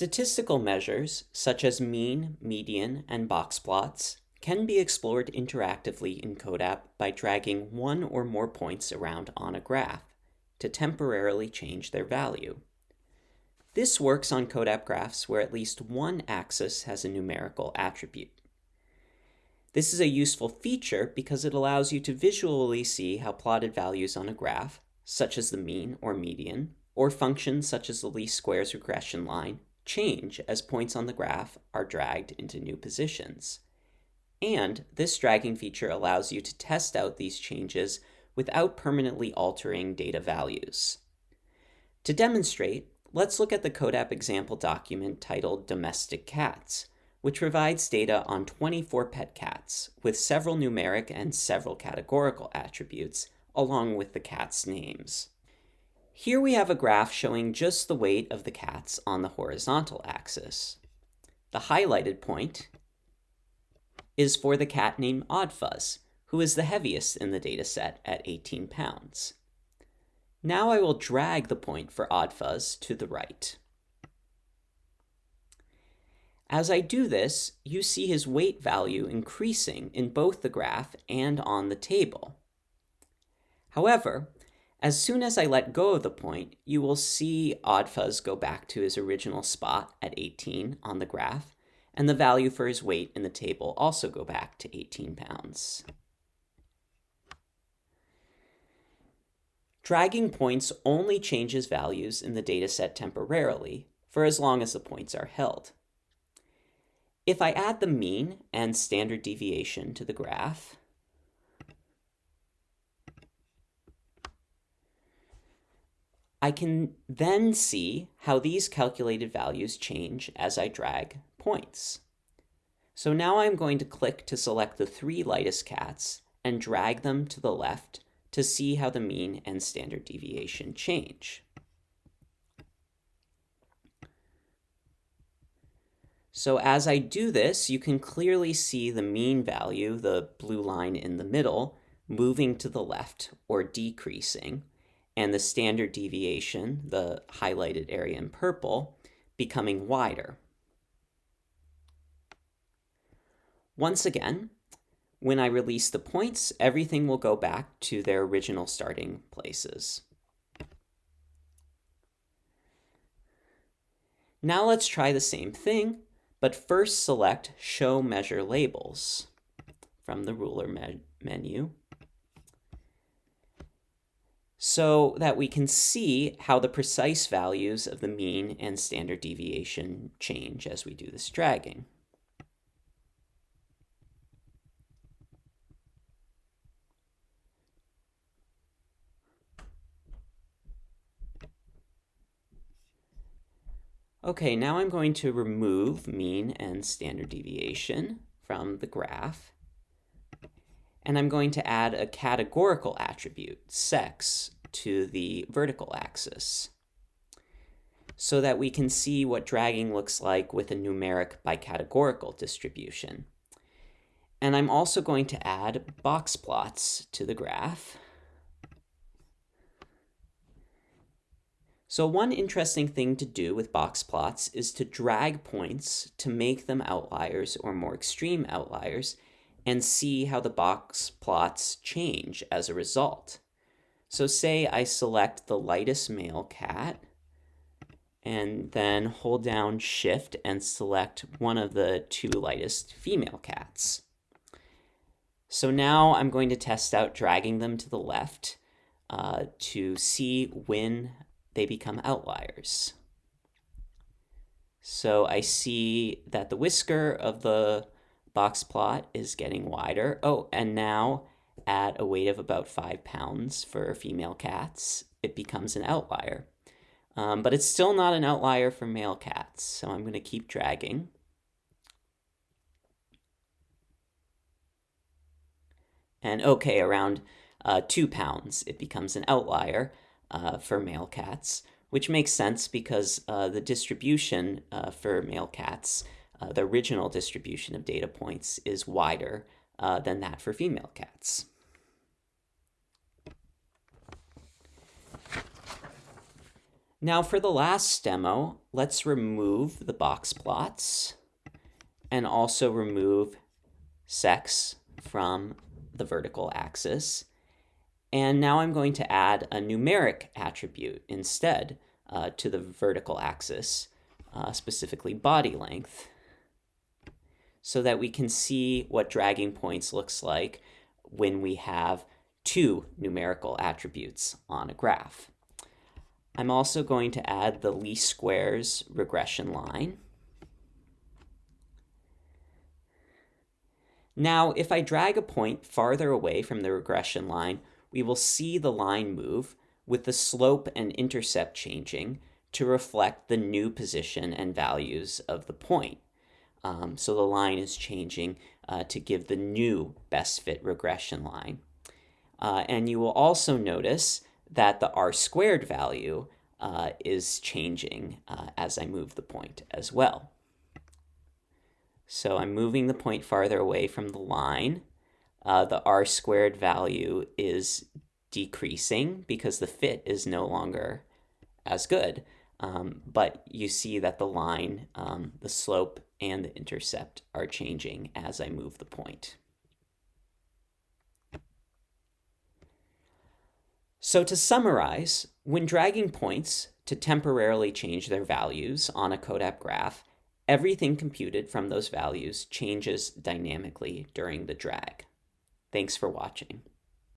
Statistical measures, such as mean, median, and box plots, can be explored interactively in CODAP by dragging one or more points around on a graph to temporarily change their value. This works on CODAP graphs where at least one axis has a numerical attribute. This is a useful feature because it allows you to visually see how plotted values on a graph, such as the mean or median, or functions such as the least squares regression line, change as points on the graph are dragged into new positions. And this dragging feature allows you to test out these changes without permanently altering data values. To demonstrate, let's look at the CODAP example document titled Domestic Cats, which provides data on 24 pet cats with several numeric and several categorical attributes, along with the cats' names. Here we have a graph showing just the weight of the cats on the horizontal axis. The highlighted point is for the cat named Oddfuzz, who is the heaviest in the dataset at 18 pounds. Now I will drag the point for Oddfuzz to the right. As I do this, you see his weight value increasing in both the graph and on the table. However, as soon as I let go of the point, you will see Oddfuzz go back to his original spot at 18 on the graph, and the value for his weight in the table also go back to 18 pounds. Dragging points only changes values in the dataset temporarily, for as long as the points are held. If I add the mean and standard deviation to the graph, I can then see how these calculated values change as I drag points. So now I'm going to click to select the three lightest cats and drag them to the left to see how the mean and standard deviation change. So as I do this, you can clearly see the mean value, the blue line in the middle, moving to the left or decreasing, and the standard deviation, the highlighted area in purple, becoming wider. Once again, when I release the points, everything will go back to their original starting places. Now let's try the same thing, but first select Show Measure Labels from the ruler me menu so that we can see how the precise values of the mean and standard deviation change as we do this dragging. Okay, now I'm going to remove mean and standard deviation from the graph. And I'm going to add a categorical attribute, sex, to the vertical axis so that we can see what dragging looks like with a numeric bicategorical distribution. And I'm also going to add box plots to the graph. So one interesting thing to do with box plots is to drag points to make them outliers or more extreme outliers and see how the box plots change as a result. So say I select the lightest male cat and then hold down shift and select one of the two lightest female cats. So now I'm going to test out dragging them to the left uh, to see when they become outliers. So I see that the whisker of the box plot is getting wider. Oh, and now at a weight of about five pounds for female cats, it becomes an outlier. Um, but it's still not an outlier for male cats, so I'm going to keep dragging. And okay, around uh, two pounds, it becomes an outlier uh, for male cats, which makes sense because uh, the distribution uh, for male cats, uh, the original distribution of data points, is wider uh, than that for female cats. Now for the last demo, let's remove the box plots and also remove sex from the vertical axis. And now I'm going to add a numeric attribute instead uh, to the vertical axis, uh, specifically body length, so that we can see what dragging points looks like when we have two numerical attributes on a graph. I'm also going to add the least squares regression line. Now, if I drag a point farther away from the regression line, we will see the line move with the slope and intercept changing to reflect the new position and values of the point. Um, so the line is changing uh, to give the new best fit regression line. Uh, and you will also notice that the r squared value uh, is changing uh, as I move the point as well. So I'm moving the point farther away from the line. Uh, the r squared value is decreasing because the fit is no longer as good. Um, but you see that the line, um, the slope, and the intercept are changing as I move the point. So to summarize, when dragging points to temporarily change their values on a CODAP graph, everything computed from those values changes dynamically during the drag. Thanks for watching.